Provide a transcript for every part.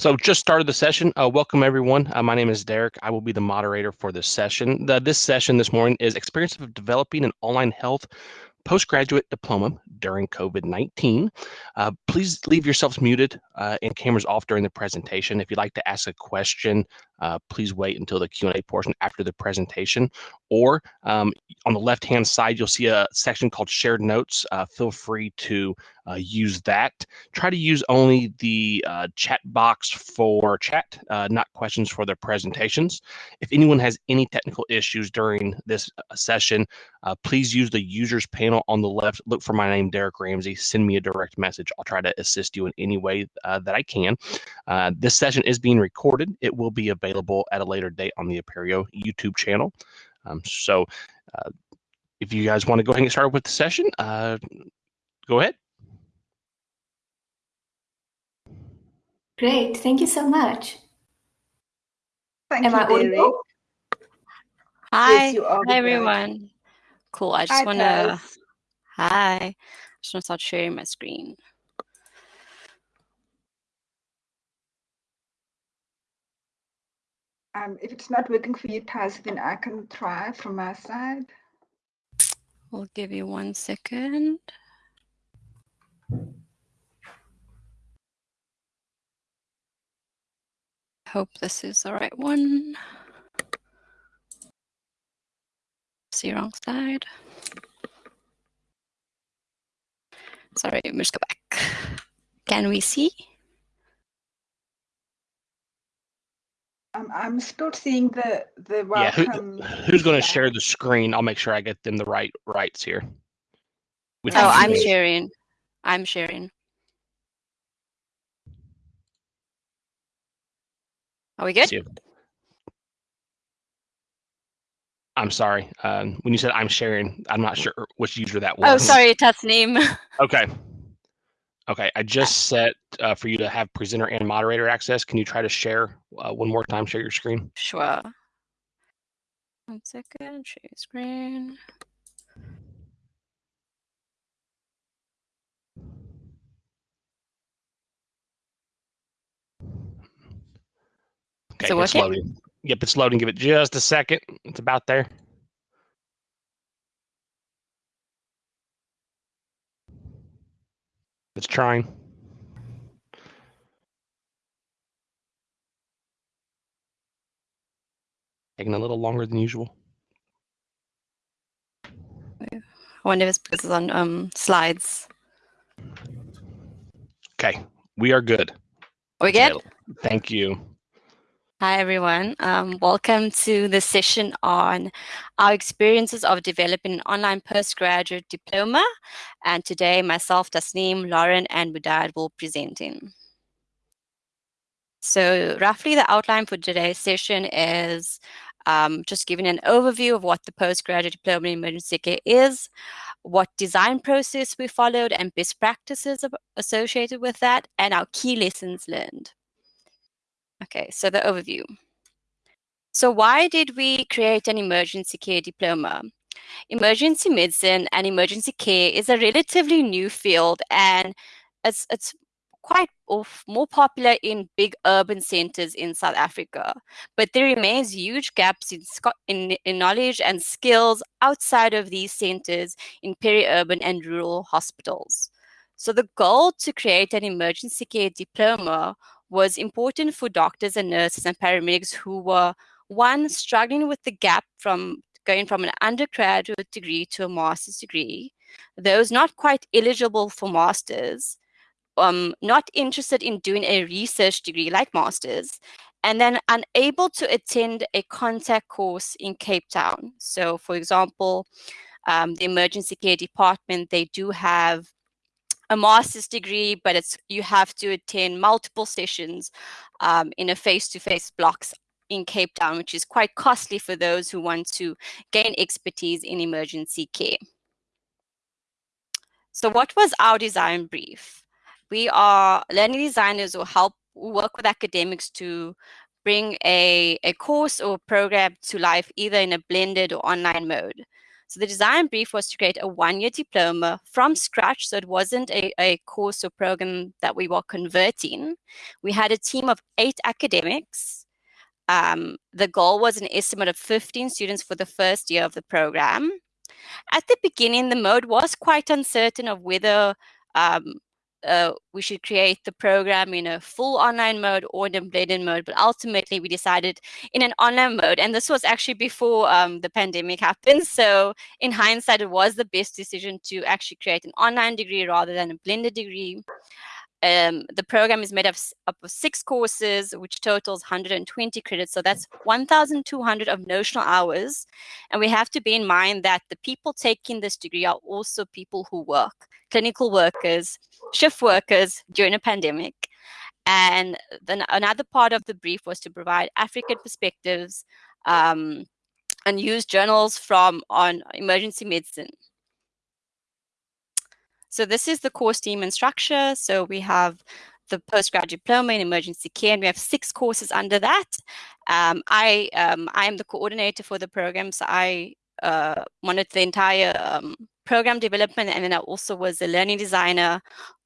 So just started the session. Uh, welcome everyone. Uh, my name is Derek. I will be the moderator for this session. The, this session this morning is experience of developing an online health postgraduate diploma during COVID-19. Uh, please leave yourselves muted uh, and cameras off during the presentation. If you'd like to ask a question, uh, please wait until the Q&A portion after the presentation. Or um, on the left-hand side, you'll see a section called shared notes. Uh, feel free to uh, use that. Try to use only the uh, chat box for chat, not questions for their presentations. If anyone has any technical issues during this session, please use the users panel on the left. Look for my name, Derek Ramsey. Send me a direct message. I'll try to assist you in any way that I can. this session is being recorded. It will be available available at a later date on the Apereo YouTube channel. Um, so uh, if you guys want to go ahead and get started with the session, uh, go ahead. Great, thank you so much. Thank Am you, Hi, yes, hi everyone. Cool. I just want to. Hi. I just want to start sharing my screen. Um, if it's not working for you, Taz, then I can try from my side. We'll give you one second. Hope this is the right one. See wrong side. Sorry, let's go back. Can we see? Um, I'm still seeing the the welcome. Yeah, who, who's going to share the screen? I'll make sure I get them the right rights here. Which oh, I'm sharing. I'm sharing. Are we good? I'm sorry. Um, when you said I'm sharing, I'm not sure which user that oh, was. Oh, sorry, test name. okay. Okay, I just set uh, for you to have presenter and moderator access. Can you try to share uh, one more time, share your screen? Sure. One second, share your screen. Okay, it's loading. Yep, it's loading. Give it just a second. It's about there. It's trying. Taking a little longer than usual. I wonder if it's because it's on um, slides. Okay, we are good. Are we good? Thank you. Hi, everyone. Um, welcome to the session on our experiences of developing an online postgraduate diploma. And today, myself, Tasneem, Lauren, and Widad will present in. So roughly the outline for today's session is um, just giving an overview of what the postgraduate diploma in emergency care is, what design process we followed and best practices associated with that, and our key lessons learned. Okay, so the overview. So why did we create an emergency care diploma? Emergency medicine and emergency care is a relatively new field and it's, it's quite more popular in big urban centers in South Africa. But there remains huge gaps in, in, in knowledge and skills outside of these centers in peri-urban and rural hospitals. So the goal to create an emergency care diploma was important for doctors and nurses and paramedics who were, one, struggling with the gap from going from an undergraduate degree to a master's degree, those not quite eligible for masters, um, not interested in doing a research degree like masters, and then unable to attend a contact course in Cape Town. So, for example, um, the emergency care department, they do have a master's degree, but it's you have to attend multiple sessions um, in a face-to-face -face blocks in Cape Town, which is quite costly for those who want to gain expertise in emergency care. So what was our design brief? We are learning designers who help work with academics to bring a, a course or program to life either in a blended or online mode. So the design brief was to create a one-year diploma from scratch. So it wasn't a, a course or program that we were converting. We had a team of eight academics. Um, the goal was an estimate of 15 students for the first year of the program. At the beginning, the mode was quite uncertain of whether um, uh, we should create the program in a full online mode or in a blended mode. But ultimately, we decided in an online mode. And this was actually before um, the pandemic happened. So in hindsight, it was the best decision to actually create an online degree rather than a blended degree. Um, the program is made up, up of six courses, which totals 120 credits. So that's 1,200 of notional hours. And we have to bear in mind that the people taking this degree are also people who work, clinical workers, shift workers during a pandemic. And then another part of the brief was to provide African perspectives um, and use journals from on emergency medicine. So this is the course team and structure. So we have the postgraduate diploma in emergency care, and we have six courses under that. Um, I um, I am the coordinator for the program, so I uh, monitor the entire um, program development, and then I also was a learning designer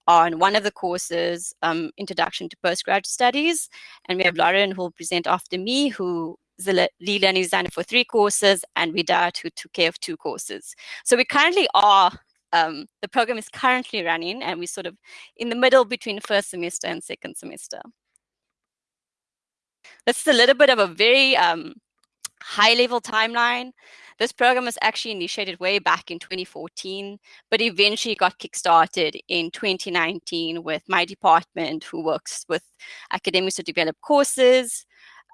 on one of the courses, um, Introduction to Postgraduate Studies, and we have Lauren who will present after me, who is the lead learning designer for three courses, and Widad who took care of two courses. So we currently are um, the program is currently running and we're sort of in the middle between first semester and second semester. This is a little bit of a very um, high level timeline. This program was actually initiated way back in 2014, but eventually got kickstarted in 2019 with my department who works with academics to develop courses.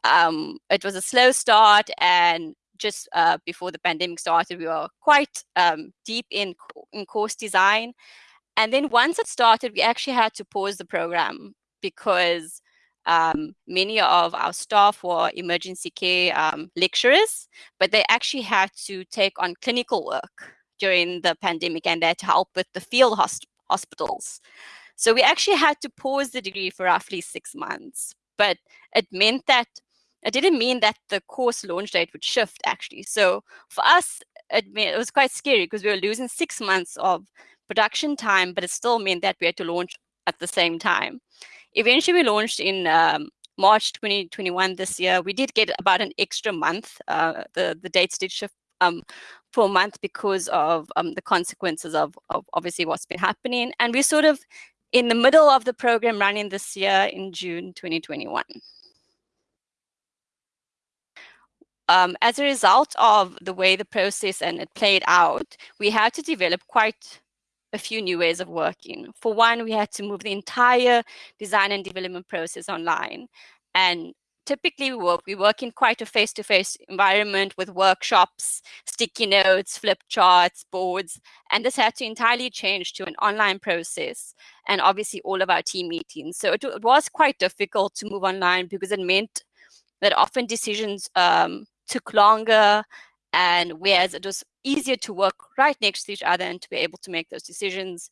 Um, it was a slow start and just uh, before the pandemic started, we were quite um, deep in, in course design. And then once it started, we actually had to pause the program because um, many of our staff were emergency care um, lecturers, but they actually had to take on clinical work during the pandemic and they had to help with the field hosp hospitals. So we actually had to pause the degree for roughly six months, but it meant that it didn't mean that the course launch date would shift actually. So for us, it, it was quite scary because we were losing six months of production time, but it still meant that we had to launch at the same time. Eventually, we launched in um, March 2021 this year. We did get about an extra month. Uh, the, the dates did shift um, for a month because of um, the consequences of, of obviously what's been happening. And we're sort of in the middle of the program running this year in June 2021. Um, as a result of the way the process and it played out, we had to develop quite a few new ways of working. For one, we had to move the entire design and development process online. And typically we work, we work in quite a face-to-face -face environment with workshops, sticky notes, flip charts, boards, and this had to entirely change to an online process and obviously all of our team meetings. So it, it was quite difficult to move online because it meant that often decisions um, took longer and whereas it was easier to work right next to each other and to be able to make those decisions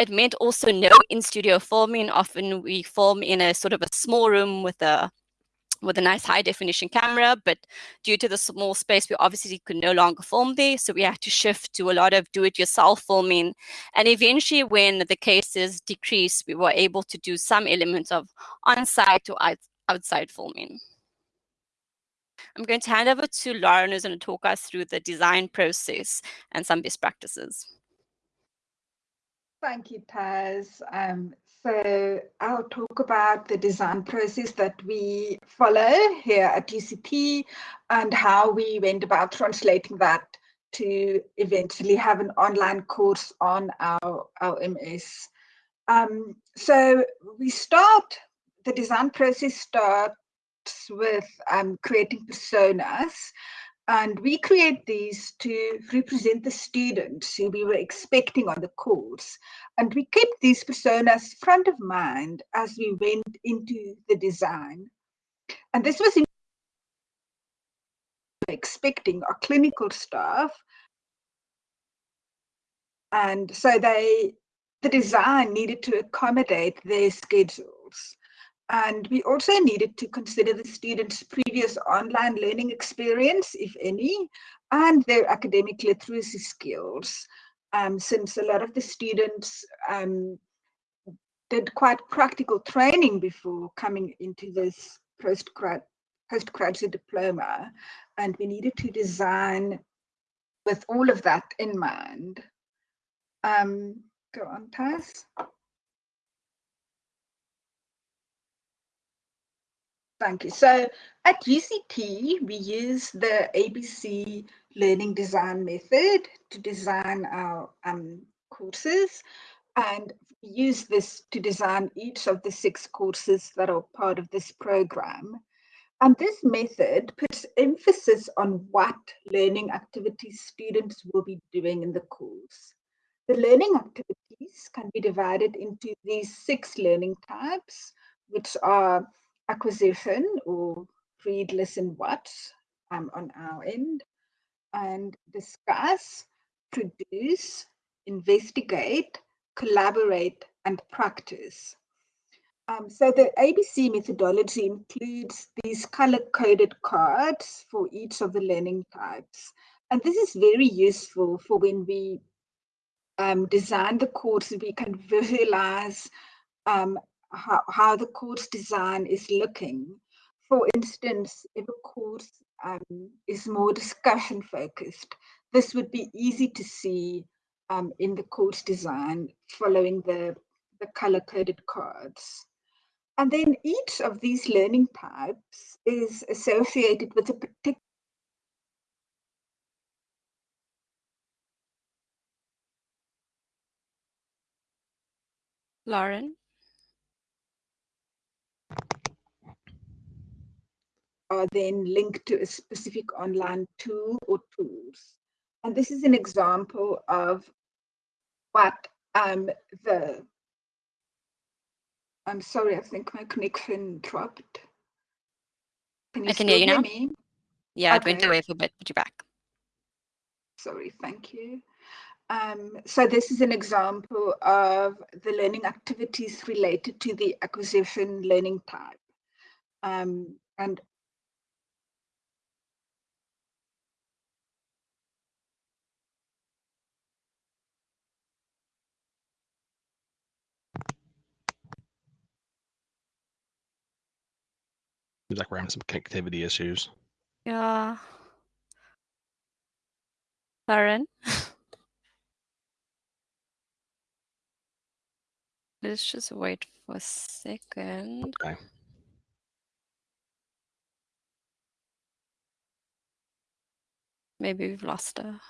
it meant also no in-studio filming. Often we film in a sort of a small room with a with a nice high definition camera but due to the small space we obviously could no longer film there. So we had to shift to a lot of do-it-yourself filming. And eventually when the cases decreased we were able to do some elements of on-site or outside filming I'm going to hand over to Lauren, who's going to talk us through the design process and some best practices. Thank you, Taz. Um, so I'll talk about the design process that we follow here at UCT and how we went about translating that to eventually have an online course on our, our LMS. Um, so we start, the design process start with um, creating personas. And we create these to represent the students who we were expecting on the course. And we kept these personas front of mind as we went into the design. And this was expecting our clinical staff. And so they, the design needed to accommodate their schedules. And we also needed to consider the students' previous online learning experience, if any, and their academic literacy skills, um, since a lot of the students um, did quite practical training before coming into this postgrad postgraduate diploma, and we needed to design with all of that in mind. Um, go on, Taz. Thank you. So at UCT, we use the ABC learning design method to design our um, courses and use this to design each of the six courses that are part of this program. And this method puts emphasis on what learning activities students will be doing in the course. The learning activities can be divided into these six learning types, which are acquisition or read, listen, watch um, on our end, and discuss, produce, investigate, collaborate, and practice. Um, so the ABC methodology includes these color-coded cards for each of the learning types. And this is very useful for when we um, design the course, we can visualize um, how, how the course design is looking. For instance, if a course um, is more discussion focused, this would be easy to see um, in the course design following the, the color coded cards. And then each of these learning types is associated with a particular Lauren? Are then linked to a specific online tool or tools. And this is an example of what um, the, I'm sorry, I think my connection dropped. Can I can hear you hear now. Me? Yeah, it went Okay. away for a bit, but you're back. Sorry, thank you. Um, so this is an example of the learning activities related to the acquisition learning type. Um, and Seems like we're having some connectivity issues. Yeah. Lauren? Let's just wait for a second. Okay. Maybe we've lost her.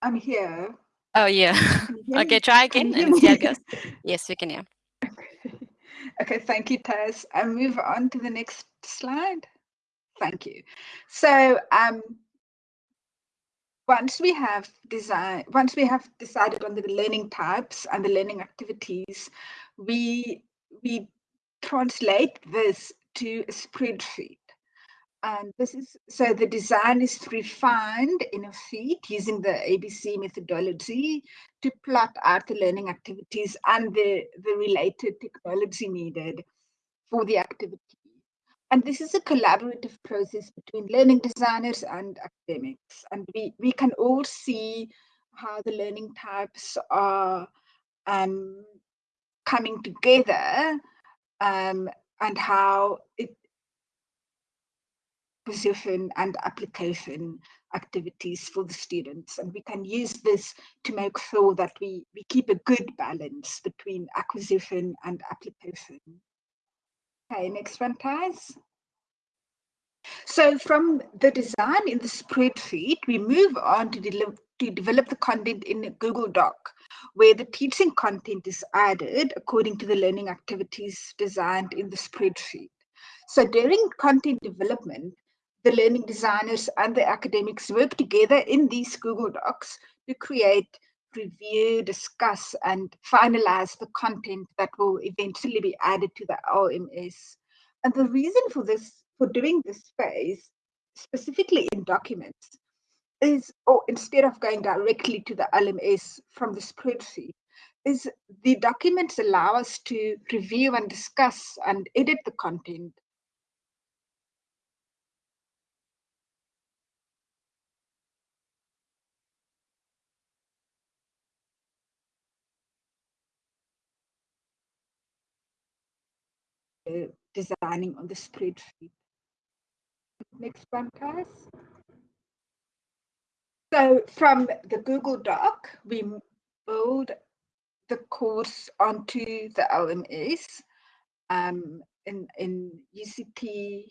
I'm here. Oh, yeah. Can you hear okay, try again and hear see how it goes. Yes, we can hear. Okay, thank you, Taz. I move on to the next slide. Thank you. So um, once we have design, once we have decided on the learning types and the learning activities, we we translate this to a spreadsheet. And this is so the design is refined in a sheet using the ABC methodology to plot out the learning activities and the, the related technology needed for the activity. And this is a collaborative process between learning designers and academics. And we, we can all see how the learning types are um, coming together um, and how it position and application activities for the students. And we can use this to make sure that we, we keep a good balance between acquisition and application. Okay, next one, Taz. So from the design in the spreadsheet, we move on to, de to develop the content in a Google Doc, where the teaching content is added according to the learning activities designed in the spreadsheet. So during content development, the learning designers and the academics work together in these Google Docs to create, review, discuss, and finalize the content that will eventually be added to the LMS. And the reason for this, for doing this phase, specifically in documents, is, or instead of going directly to the LMS from the spreadsheet, is the documents allow us to review and discuss and edit the content designing on the spreadsheet. Next one, guys. So from the Google Doc, we build the course onto the LMS. Um, in, in UCT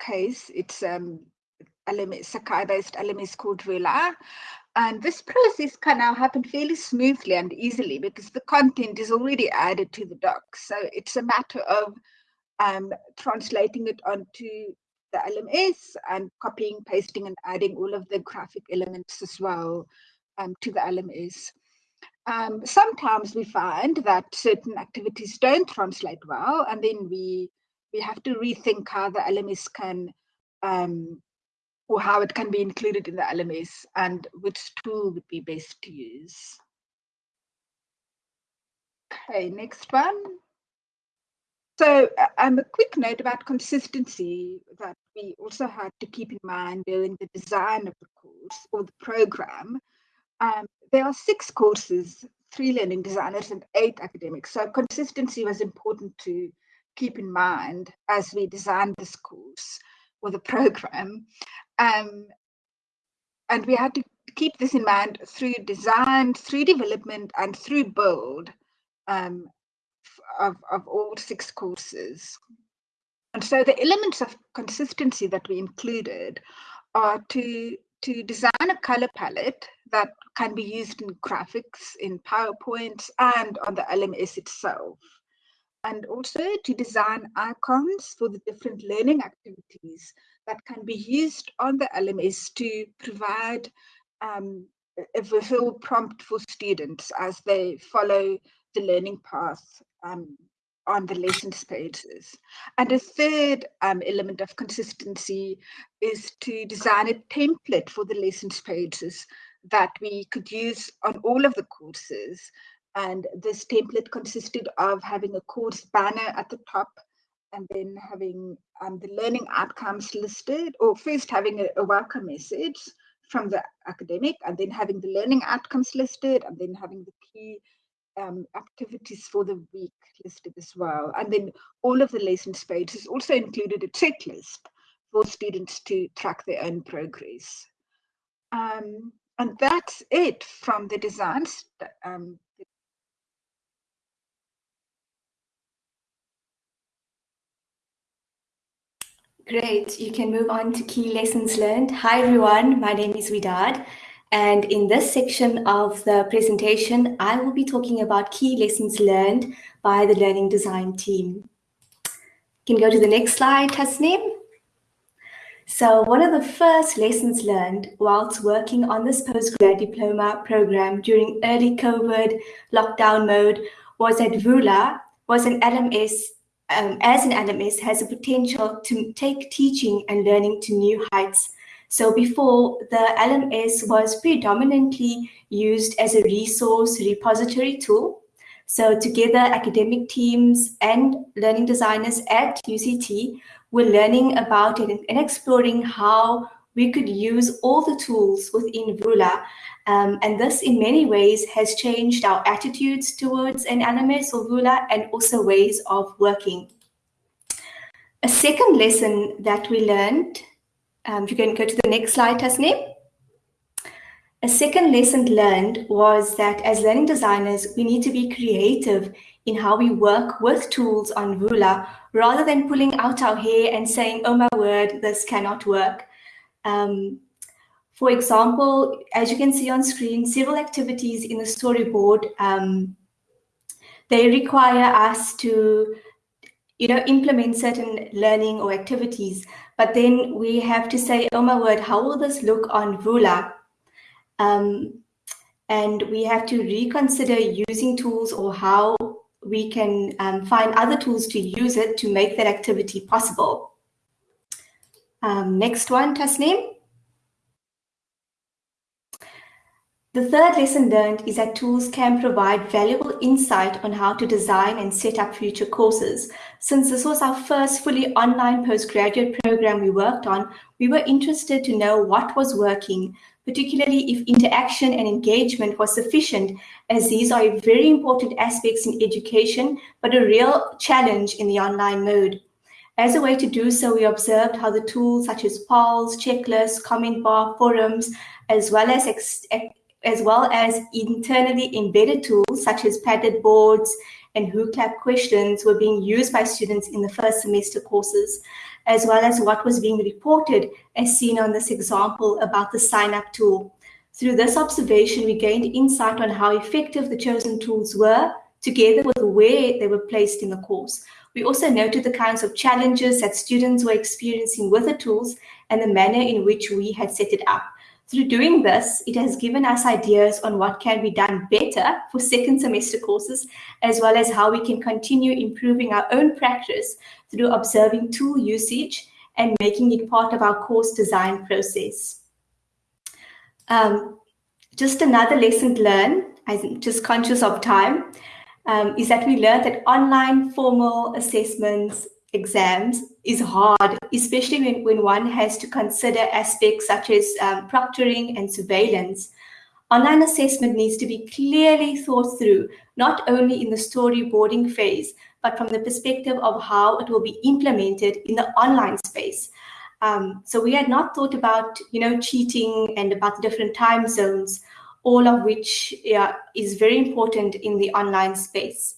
case, it's um, LMS, Sakai-based LMS called Vula. And this process can now happen fairly smoothly and easily because the content is already added to the doc. So it's a matter of um, translating it onto the LMS and copying, pasting, and adding all of the graphic elements as well um, to the LMS. Um, sometimes we find that certain activities don't translate well, and then we we have to rethink how the LMS can um, or how it can be included in the LMS and which tool would be best to use. Okay, next one. So um, a quick note about consistency that we also had to keep in mind during the design of the course or the program. Um, there are six courses, three learning designers and eight academics. So consistency was important to keep in mind as we designed this course or the program. Um, and we had to keep this in mind through design, through development, and through build. Um, of, of all six courses. And so the elements of consistency that we included are to, to design a color palette that can be used in graphics, in PowerPoints, and on the LMS itself. And also to design icons for the different learning activities that can be used on the LMS to provide um, a visual prompt for students as they follow the learning path um, on the lessons pages. And a third um, element of consistency is to design a template for the lessons pages that we could use on all of the courses. And this template consisted of having a course banner at the top and then having um, the learning outcomes listed, or first having a, a welcome message from the academic, and then having the learning outcomes listed, and then having the key um, activities for the week listed as well. And then all of the lessons pages also included a checklist for students to track their own progress. Um, and that's it from the designs. Um, Great, you can move on to key lessons learned. Hi everyone, my name is Widad. And in this section of the presentation, I will be talking about key lessons learned by the learning design team. You can go to the next slide, Tasneem. So one of the first lessons learned whilst working on this postgrad diploma program during early COVID lockdown mode was that Vula was an LMS, um, as an LMS has a potential to take teaching and learning to new heights so before, the LMS was predominantly used as a resource repository tool. So together, academic teams and learning designers at UCT were learning about it and exploring how we could use all the tools within Vula. Um, and this in many ways has changed our attitudes towards an LMS or Vula and also ways of working. A second lesson that we learned um, you can go to the next slide, Tasneem. A second lesson learned was that as learning designers, we need to be creative in how we work with tools on Vula rather than pulling out our hair and saying, oh my word, this cannot work. Um, for example, as you can see on screen, several activities in the storyboard, um, they require us to you know, implement certain learning or activities. But then we have to say, oh my word, how will this look on Vula? Um, and we have to reconsider using tools or how we can um, find other tools to use it to make that activity possible. Um, next one, Tasneem. The third lesson learned is that tools can provide valuable insight on how to design and set up future courses. Since this was our first fully online postgraduate program we worked on, we were interested to know what was working, particularly if interaction and engagement was sufficient, as these are very important aspects in education, but a real challenge in the online mode. As a way to do so, we observed how the tools such as polls, checklists, comment bar, forums, as well as as well as internally embedded tools such as Padlet boards and Wooclap questions were being used by students in the first semester courses, as well as what was being reported as seen on this example about the sign up tool. Through this observation, we gained insight on how effective the chosen tools were, together with where they were placed in the course. We also noted the kinds of challenges that students were experiencing with the tools and the manner in which we had set it up. Through doing this, it has given us ideas on what can be done better for second semester courses, as well as how we can continue improving our own practice through observing tool usage and making it part of our course design process. Um, just another lesson learned, I'm just conscious of time, um, is that we learned that online formal assessments exams is hard, especially when, when one has to consider aspects such as um, proctoring and surveillance. Online assessment needs to be clearly thought through, not only in the storyboarding phase, but from the perspective of how it will be implemented in the online space. Um, so we had not thought about, you know, cheating and about different time zones, all of which yeah, is very important in the online space.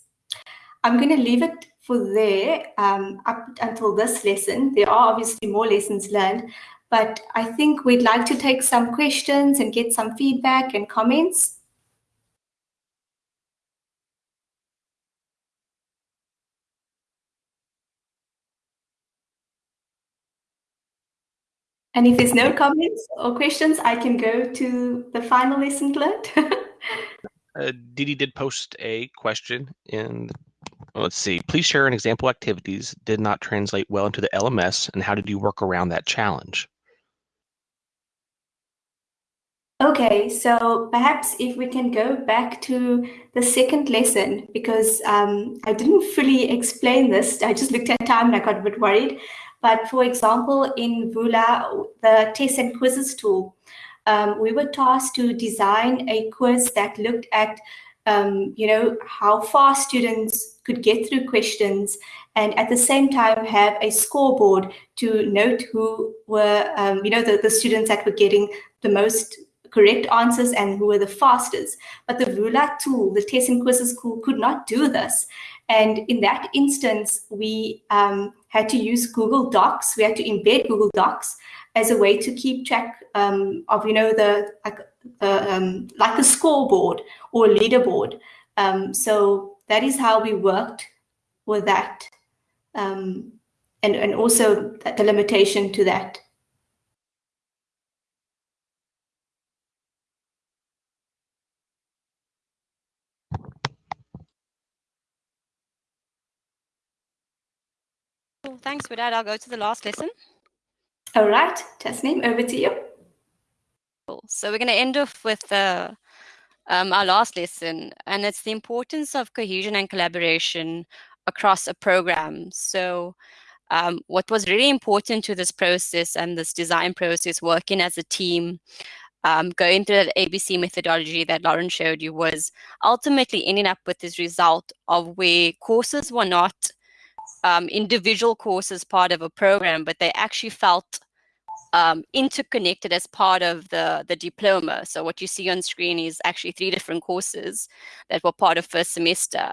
I'm going to leave it for there um, up until this lesson. There are obviously more lessons learned, but I think we'd like to take some questions and get some feedback and comments. And if there's no comments or questions, I can go to the final lesson learned. uh, Didi did post a question in let's see. Please share an example activities did not translate well into the LMS and how did you work around that challenge? Okay, so perhaps if we can go back to the second lesson, because um, I didn't fully explain this. I just looked at time and I got a bit worried. But for example, in Vula, the tests and quizzes tool, um, we were tasked to design a quiz that looked at um, you know, how fast students could get through questions and at the same time have a scoreboard to note who were, um, you know, the, the students that were getting the most correct answers and who were the fastest. But the Vula tool, the test and quizzes tool, could not do this. And in that instance, we um, had to use Google Docs. We had to embed Google Docs as a way to keep track um, of, you know, the like, um, like a scoreboard or a leaderboard. Um, so that is how we worked with that, um, and and also the limitation to that. thanks for that. I'll go to the last lesson. All right, Tasneem, over to you. So we're going to end off with uh, um, our last lesson, and it's the importance of cohesion and collaboration across a program. So um, what was really important to this process and this design process, working as a team, um, going through that ABC methodology that Lauren showed you was ultimately ending up with this result of where courses were not um, individual courses part of a program, but they actually felt um, interconnected as part of the, the diploma. So what you see on screen is actually three different courses that were part of first semester.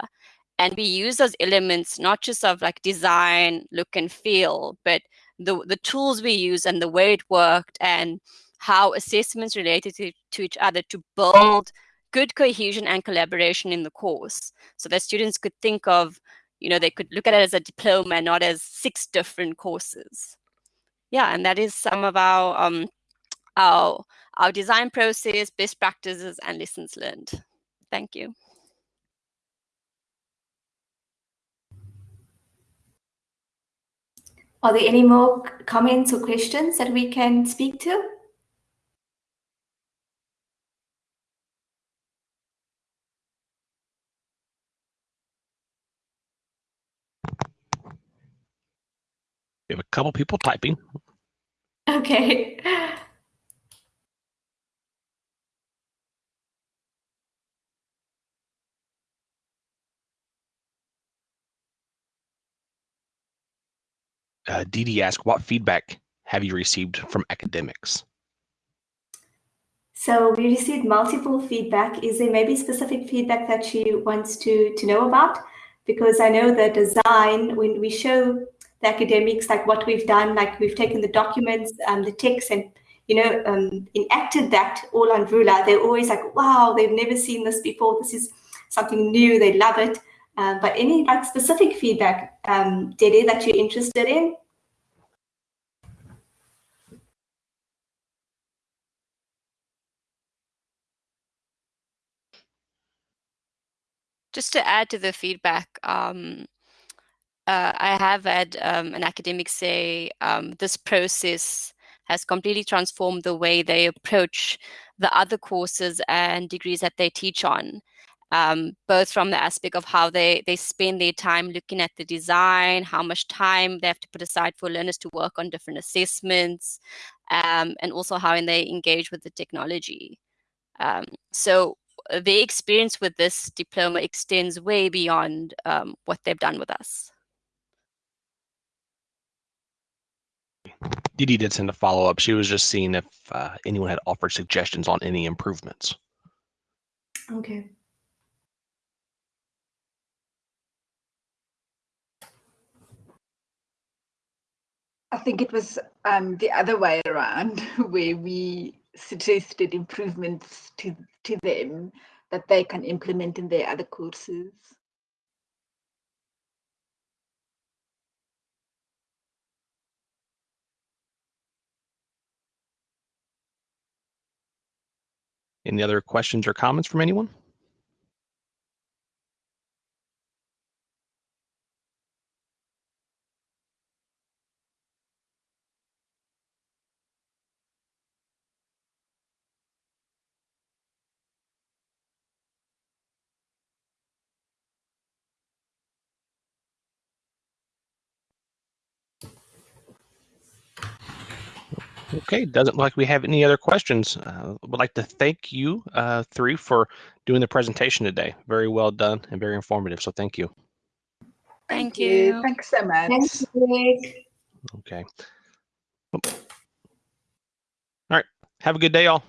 And we use those elements not just of like design, look and feel, but the, the tools we use and the way it worked and how assessments related to, to each other to build good cohesion and collaboration in the course so that students could think of you know, they could look at it as a diploma, not as six different courses. Yeah, and that is some of our um, our our design process, best practices, and lessons learned. Thank you. Are there any more comments or questions that we can speak to? We have a couple people typing. Okay. Uh, Dee Dee asked, what feedback have you received from academics? So we received multiple feedback. Is there maybe specific feedback that she wants to, to know about? Because I know the design, when we show the academics like what we've done, like we've taken the documents, um, the text and, you know, um, enacted that all on Vula, they're always like, wow, they've never seen this before. This is something new. They love it. Uh, but any like specific feedback, um, Dede, that you're interested in? Just to add to the feedback, um, uh, I have had um, an academic say um, this process has completely transformed the way they approach the other courses and degrees that they teach on. Um, both from the aspect of how they, they spend their time looking at the design, how much time they have to put aside for learners to work on different assessments, um, and also how they engage with the technology. Um, so their experience with this diploma extends way beyond um, what they've done with us. Dee Dee did send a follow up. She was just seeing if uh, anyone had offered suggestions on any improvements. Okay. I think it was um, the other way around, where we suggested improvements to, to them that they can implement in their other courses. Any other questions or comments from anyone? Okay, doesn't look like we have any other questions. Uh, would like to thank you uh, three for doing the presentation today. Very well done and very informative. So thank you. Thank, you. Thanks so much. Thank you. Okay. All right. Have a good day, all.